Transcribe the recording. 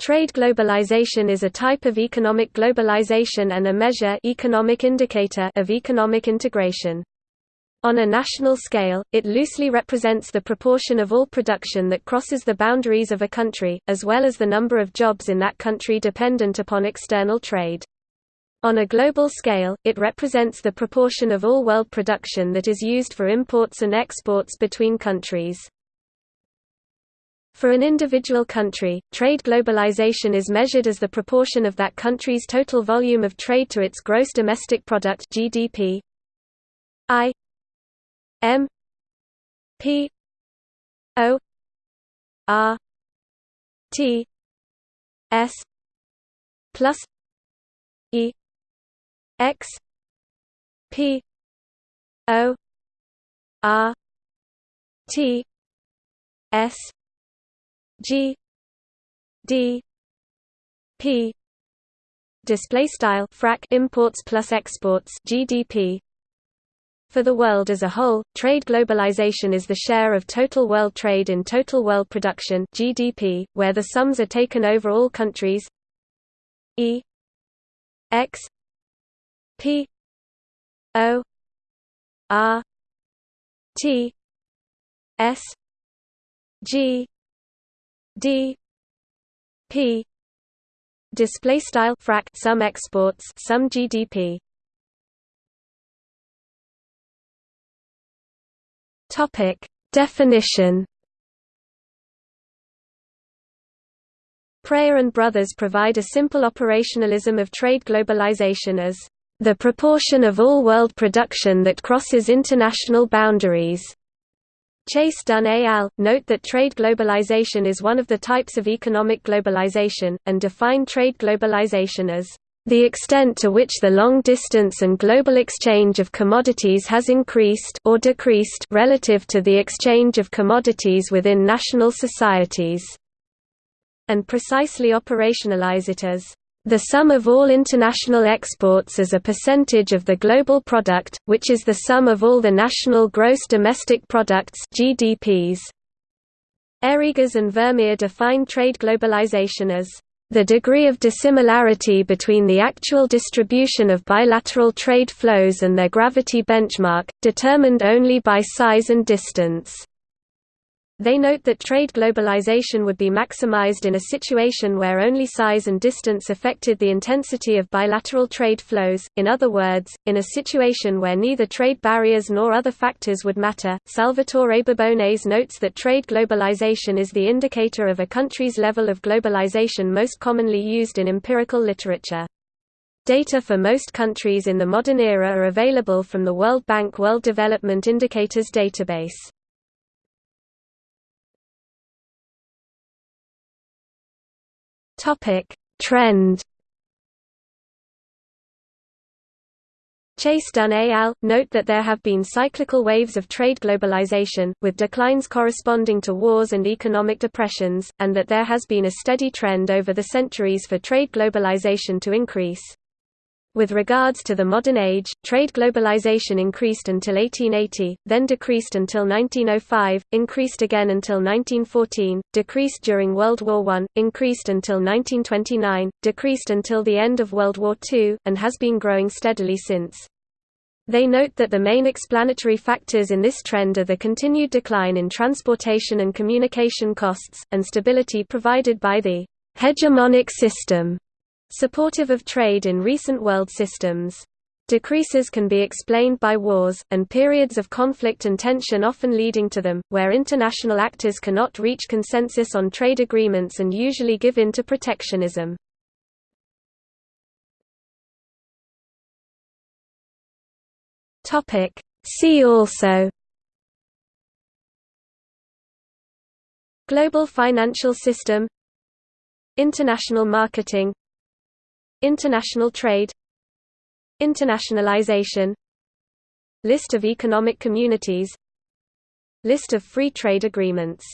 Trade globalization is a type of economic globalization and a measure economic indicator of economic integration. On a national scale, it loosely represents the proportion of all production that crosses the boundaries of a country, as well as the number of jobs in that country dependent upon external trade. On a global scale, it represents the proportion of all world production that is used for imports and exports between countries. For an individual country, trade globalization is measured as the proportion of that country's total volume of trade to its gross domestic product (GDP). I. M. P. O. R. T. S. plus E. X. P. O. R. T. S G D P display style frac imports plus exports GDP for the world as a whole, trade globalization is the share of total world trade in total world production GDP, where the sums are taken over all countries. E X P O R T S G d p display style frac sum exports sum gdp topic definition. Prayer and Brothers provide a simple operationalism of trade globalization as the proportion of all world production that crosses international boundaries Chase Dunn et al. note that trade globalization is one of the types of economic globalization, and define trade globalization as the extent to which the long distance and global exchange of commodities has increased or decreased relative to the exchange of commodities within national societies, and precisely operationalize it as the sum of all international exports as a percentage of the global product, which is the sum of all the national gross domestic products GDPs. Ehriges and Vermeer define trade globalization as the degree of dissimilarity between the actual distribution of bilateral trade flows and their gravity benchmark, determined only by size and distance. They note that trade globalization would be maximized in a situation where only size and distance affected the intensity of bilateral trade flows, in other words, in a situation where neither trade barriers nor other factors would matter. Salvatore Babones notes that trade globalization is the indicator of a country's level of globalization most commonly used in empirical literature. Data for most countries in the modern era are available from the World Bank World Development Indicators database. Topic: Trend. Chase Dunn et al. note that there have been cyclical waves of trade globalization, with declines corresponding to wars and economic depressions, and that there has been a steady trend over the centuries for trade globalization to increase. With regards to the modern age, trade globalization increased until 1880, then decreased until 1905, increased again until 1914, decreased during World War I, increased until 1929, decreased until the end of World War II, and has been growing steadily since. They note that the main explanatory factors in this trend are the continued decline in transportation and communication costs, and stability provided by the hegemonic system Supportive of trade in recent world systems. Decreases can be explained by wars, and periods of conflict and tension often leading to them, where international actors cannot reach consensus on trade agreements and usually give in to protectionism. See also Global financial system International marketing International trade Internationalization List of economic communities List of free trade agreements